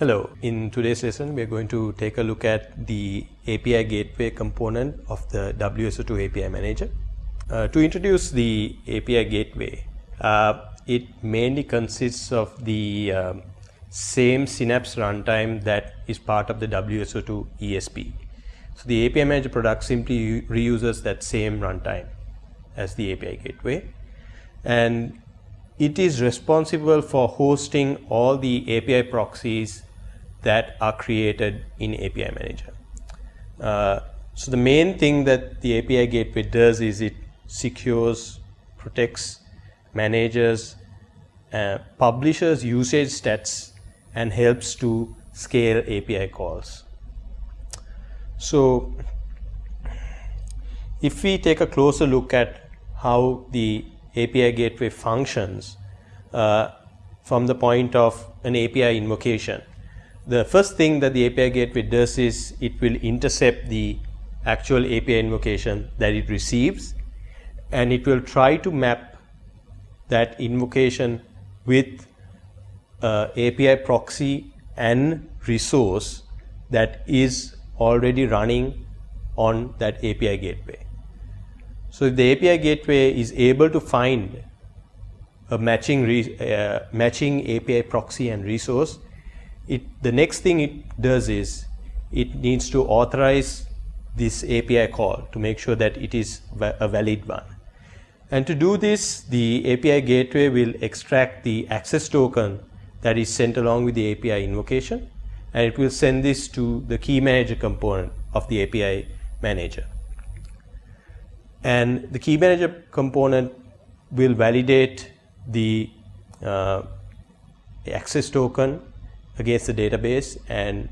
Hello, in today's lesson we are going to take a look at the API gateway component of the WSO2 API manager. Uh, to introduce the API gateway, uh, it mainly consists of the um, same Synapse runtime that is part of the WSO2 ESB. So the API manager product simply reuses that same runtime as the API gateway and it is responsible for hosting all the API proxies that are created in API Manager. Uh, so the main thing that the API gateway does is it secures, protects, manages, uh, publishes usage stats and helps to scale API calls. So if we take a closer look at how the API gateway functions uh, from the point of an API invocation, the first thing that the API gateway does is it will intercept the actual API invocation that it receives and it will try to map that invocation with uh, API proxy and resource that is already running on that API gateway. So if the API gateway is able to find a matching, uh, matching API proxy and resource, it, the next thing it does is it needs to authorize this API call to make sure that it is a valid one. And to do this, the API gateway will extract the access token that is sent along with the API invocation and it will send this to the key manager component of the API manager. And the key manager component will validate the uh, access token against the database and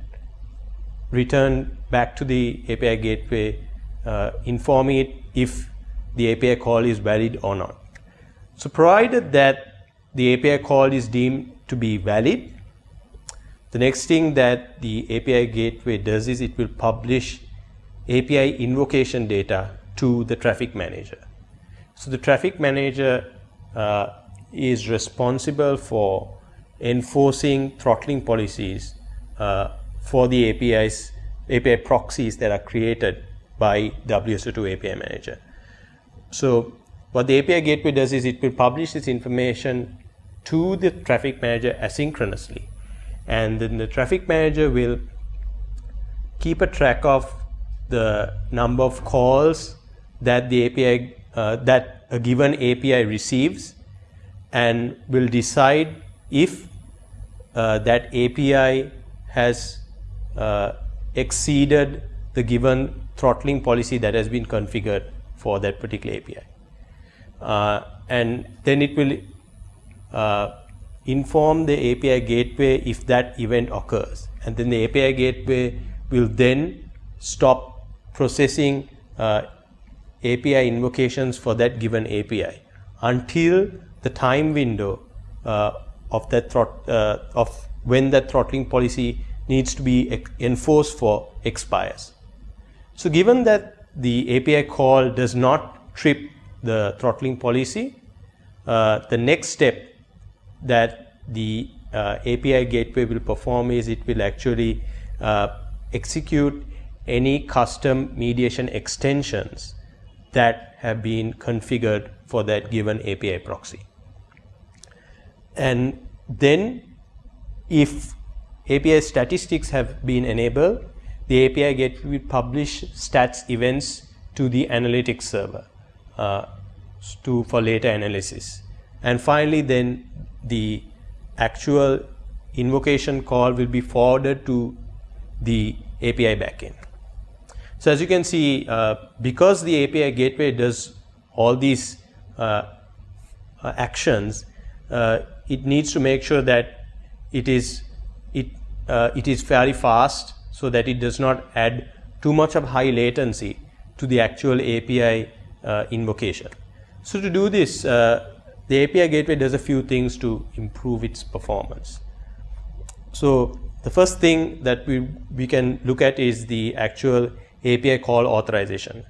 return back to the API gateway uh, informing it if the API call is valid or not. So provided that the API call is deemed to be valid, the next thing that the API gateway does is it will publish API invocation data to the traffic manager. So the traffic manager uh, is responsible for enforcing throttling policies uh, for the APIs, API proxies that are created by WSO2 API Manager. So what the API gateway does is it will publish this information to the traffic manager asynchronously. And then the traffic manager will keep a track of the number of calls that the API, uh, that a given API receives and will decide if uh, that API has uh, exceeded the given throttling policy that has been configured for that particular API. Uh, and then it will uh, inform the API gateway if that event occurs. And then the API gateway will then stop processing uh, API invocations for that given API until the time window uh, of that throt, uh, of when that throttling policy needs to be enforced for expires. So given that the API call does not trip the throttling policy, uh, the next step that the uh, API gateway will perform is it will actually uh, execute any custom mediation extensions that have been configured for that given API proxy. And then if API statistics have been enabled, the API gateway will publish stats events to the analytics server uh, to, for later analysis. And finally, then the actual invocation call will be forwarded to the API backend. So as you can see, uh, because the API gateway does all these uh, uh actions, uh, it needs to make sure that it is it uh, it is fairly fast so that it does not add too much of high latency to the actual API uh, invocation. So to do this, uh, the API gateway does a few things to improve its performance. So the first thing that we, we can look at is the actual API call authorization.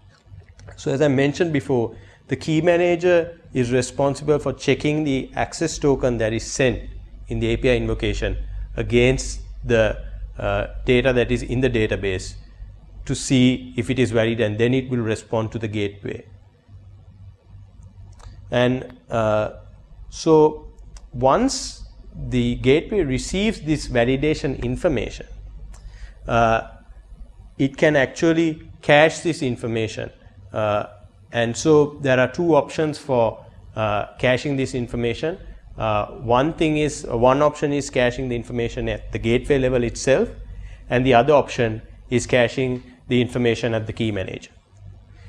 So as I mentioned before, the key manager is responsible for checking the access token that is sent in the API invocation against the uh, data that is in the database to see if it is valid and then it will respond to the gateway. And uh, so once the gateway receives this validation information, uh, it can actually cache this information. Uh, and so there are two options for uh, caching this information. Uh, one thing is, one option is caching the information at the gateway level itself, and the other option is caching the information at the key manager.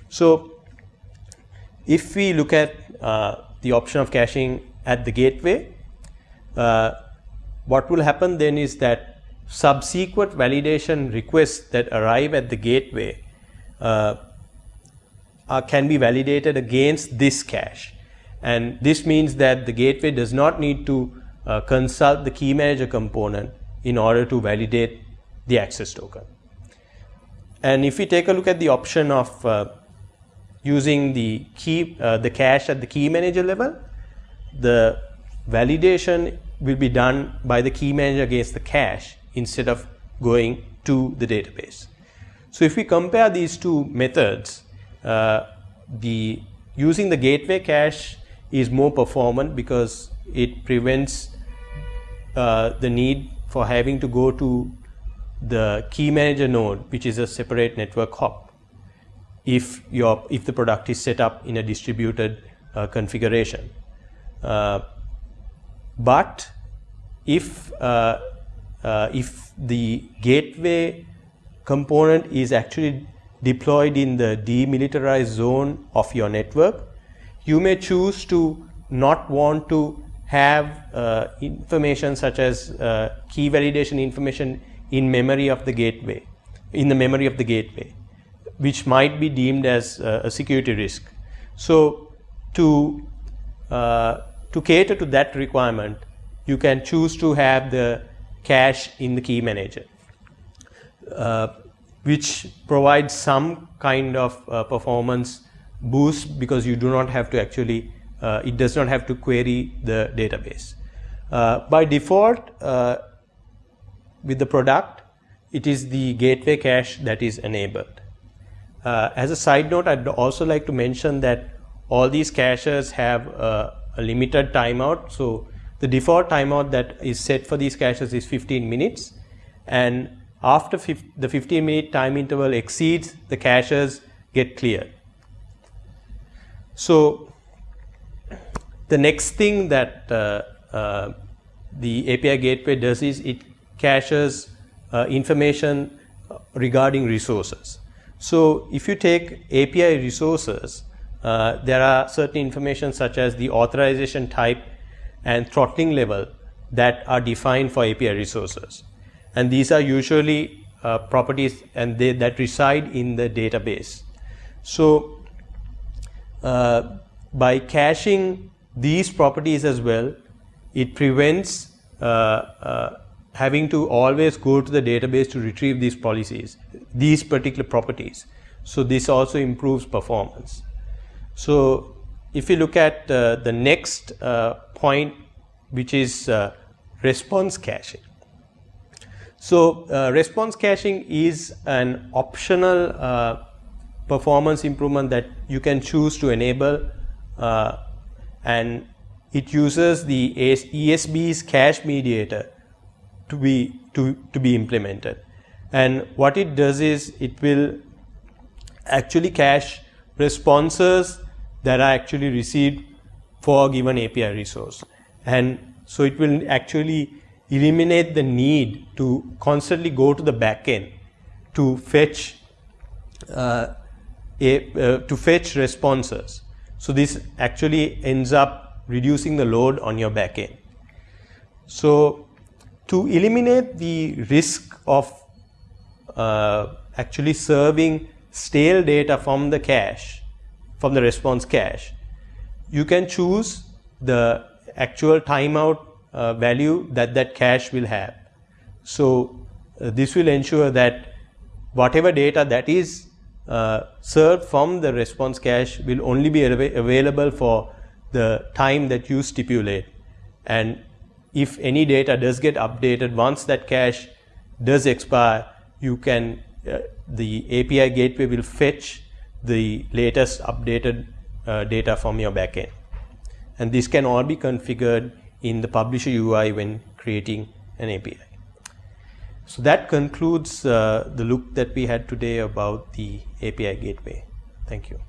So if we look at uh, the option of caching at the gateway, uh, what will happen then is that subsequent validation requests that arrive at the gateway uh, can be validated against this cache. And this means that the gateway does not need to uh, consult the key manager component in order to validate the access token. And if we take a look at the option of uh, using the key, uh, the cache at the key manager level, the validation will be done by the key manager against the cache instead of going to the database. So if we compare these two methods, uh, the using the gateway cache is more performant because it prevents uh, the need for having to go to the key manager node, which is a separate network hop, if your if the product is set up in a distributed uh, configuration. Uh, but if uh, uh, if the gateway component is actually deployed in the demilitarized zone of your network, you may choose to not want to have uh, information such as uh, key validation information in memory of the gateway, in the memory of the gateway, which might be deemed as uh, a security risk. So to, uh, to cater to that requirement, you can choose to have the cache in the key manager, uh, which provides some kind of uh, performance boost because you do not have to actually, uh, it does not have to query the database. Uh, by default, with the product, it is the gateway cache that is enabled. Uh, as a side note, I'd also like to mention that all these caches have a, a limited timeout. So the default timeout that is set for these caches is 15 minutes. And after the 15 minute time interval exceeds, the caches get cleared. So the next thing that uh, uh, the API gateway does is it caches uh, information regarding resources. So if you take API resources, uh, there are certain information such as the authorization type and throttling level that are defined for API resources. And these are usually uh, properties and they, that reside in the database. So uh, by caching these properties as well, it prevents uh, uh having to always go to the database to retrieve these policies, these particular properties. So this also improves performance. So if you look at uh, the next uh, point, which is uh, response caching. So uh, response caching is an optional uh, performance improvement that you can choose to enable uh, and it uses the ESB's cache mediator to be to, to be implemented. And what it does is it will actually cache responses that are actually received for a given API resource. And so it will actually eliminate the need to constantly go to the backend to fetch uh, a, uh, to fetch responses. So this actually ends up reducing the load on your backend. So to eliminate the risk of uh, actually serving stale data from the cache, from the response cache, you can choose the actual timeout uh, value that that cache will have. So uh, this will ensure that whatever data that is uh, served from the response cache will only be av available for the time that you stipulate and if any data does get updated once that cache does expire, you can uh, the API gateway will fetch the latest updated uh, data from your backend. And this can all be configured in the publisher UI when creating an API. So that concludes uh, the look that we had today about the API gateway. Thank you.